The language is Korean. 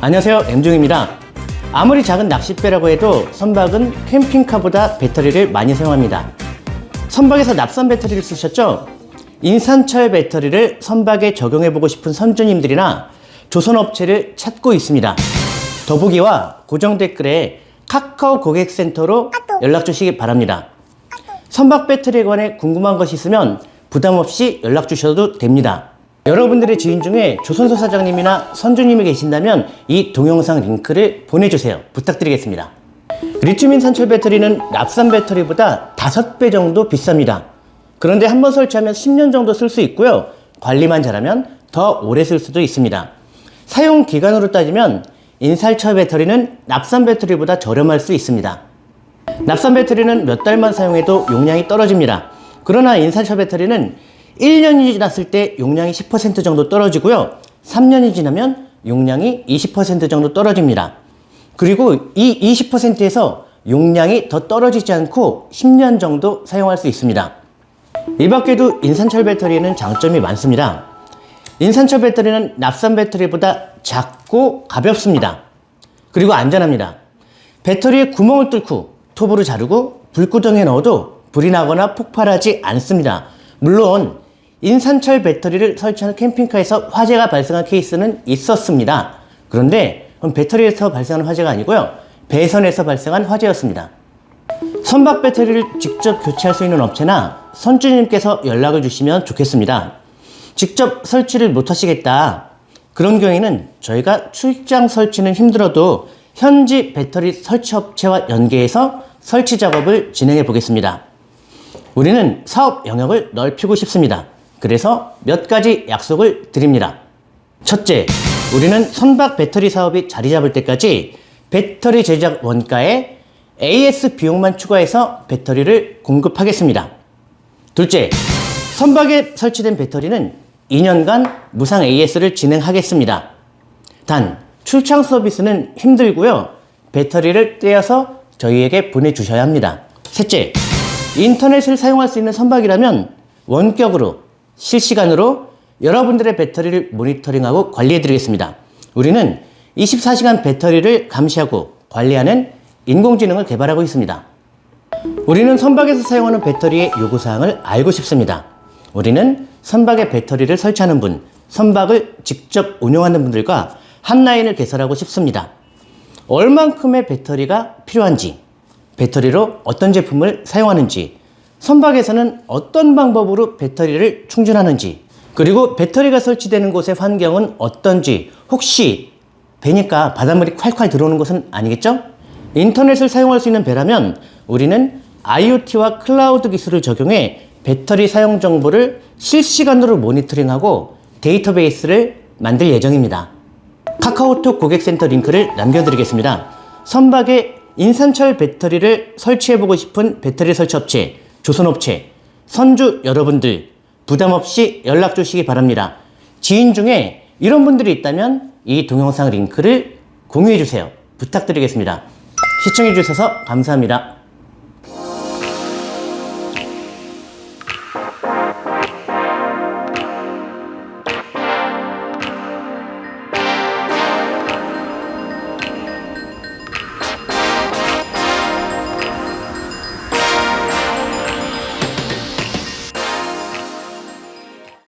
안녕하세요 엠중입니다. 아무리 작은 낚싯배라고 해도 선박은 캠핑카보다 배터리를 많이 사용합니다. 선박에서 납산 배터리를 쓰셨죠? 인산철 배터리를 선박에 적용해보고 싶은 선주님들이나 조선업체를 찾고 있습니다. 더보기와 고정 댓글에 카카오 고객센터로 연락 주시기 바랍니다. 선박 배터리에 관해 궁금한 것이 있으면 부담 없이 연락 주셔도 됩니다. 여러분들의 지인 중에 조선소 사장님이나 선주님이 계신다면 이 동영상 링크를 보내주세요. 부탁드리겠습니다. 리튬인 산철 배터리는 납산 배터리보다 5배 정도 비쌉니다. 그런데 한 번 설치하면 10년 정도 쓸 수 있고요. 관리만 잘하면 더 오래 쓸 수도 있습니다. 사용 기간으로 따지면 인살철 배터리는 납산 배터리보다 저렴할 수 있습니다. 납산 배터리는 몇 달만 사용해도 용량이 떨어집니다. 그러나 인산철 배터리는 1년이 지났을 때 용량이 10% 정도 떨어지고요. 3년이 지나면 용량이 20% 정도 떨어집니다. 그리고 이 20%에서 용량이 더 떨어지지 않고 10년 정도 사용할 수 있습니다. 이 밖에도 인산철 배터리에는 장점이 많습니다. 인산철 배터리는 납산 배터리보다 작고 가볍습니다. 그리고 안전합니다. 배터리에 구멍을 뚫고 톱으로 자르고 불구덩이에 넣어도 불이 나거나 폭발하지 않습니다. 물론 인산철 배터리를 설치하는 캠핑카에서 화재가 발생한 케이스는 있었습니다. 그런데 배터리에서 발생한 화재가 아니고요. 배선에서 발생한 화재였습니다. 선박 배터리를 직접 교체할 수 있는 업체나 선주님께서 연락을 주시면 좋겠습니다. 직접 설치를 못 하시겠다. 그런 경우에는 저희가 출장 설치는 힘들어도 현지 배터리 설치 업체와 연계해서 설치 작업을 진행해 보겠습니다. 우리는 사업 영역을 넓히고 싶습니다. 그래서 몇 가지 약속을 드립니다. 첫째, 우리는 선박 배터리 사업이 자리 잡을 때까지 배터리 제작 원가에 AS 비용만 추가해서 배터리를 공급하겠습니다. 둘째, 선박에 설치된 배터리는 2년간 무상 AS를 진행하겠습니다. 단, 출장 서비스는 힘들고요. 배터리를 떼어서 저희에게 보내주셔야 합니다. 셋째, 인터넷을 사용할 수 있는 선박이라면 원격으로 실시간으로 여러분들의 배터리를 모니터링하고 관리해 드리겠습니다. 우리는 24시간 배터리를 감시하고 관리하는 인공지능을 개발하고 있습니다. 우리는 선박에서 사용하는 배터리의 요구사항을 알고 싶습니다. 우리는 선박에 배터리를 설치하는 분, 선박을 직접 운영하는 분들과 한 라인을 개설하고 싶습니다. 얼만큼의 배터리가 필요한지, 배터리로 어떤 제품을 사용하는지, 선박에서는 어떤 방법으로 배터리를 충전하는지, 그리고 배터리가 설치되는 곳의 환경은 어떤지, 혹시 배니까 바닷물이 콸콸 들어오는 것은 아니겠죠? 인터넷을 사용할 수 있는 배라면 우리는 IoT와 클라우드 기술을 적용해 배터리 사용 정보를 실시간으로 모니터링하고 데이터베이스를 만들 예정입니다. 카카오톡 고객센터 링크를 남겨드리겠습니다. 선박에 인산철 배터리를 설치해보고 싶은 배터리 설치 업체, 조선업체, 선주 여러분들 부담 없이 연락 주시기 바랍니다. 지인 중에 이런 분들이 있다면 이 동영상 링크를 공유해 주세요. 부탁드리겠습니다. 시청해 주셔서 감사합니다.